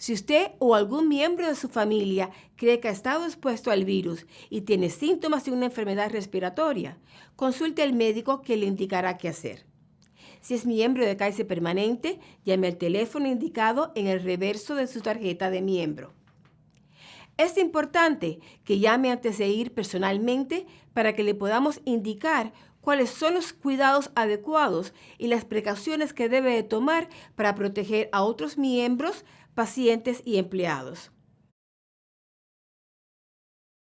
Si usted o algún miembro de su familia cree que ha estado expuesto al virus y tiene síntomas de una enfermedad respiratoria, consulte al médico que le indicará qué hacer. Si es miembro de Kaiser Permanente, llame al teléfono indicado en el reverso de su tarjeta de miembro. Es importante que llame antes de ir personalmente para que le podamos indicar cuáles son los cuidados adecuados y las precauciones que debe tomar para proteger a otros miembros, pacientes y empleados.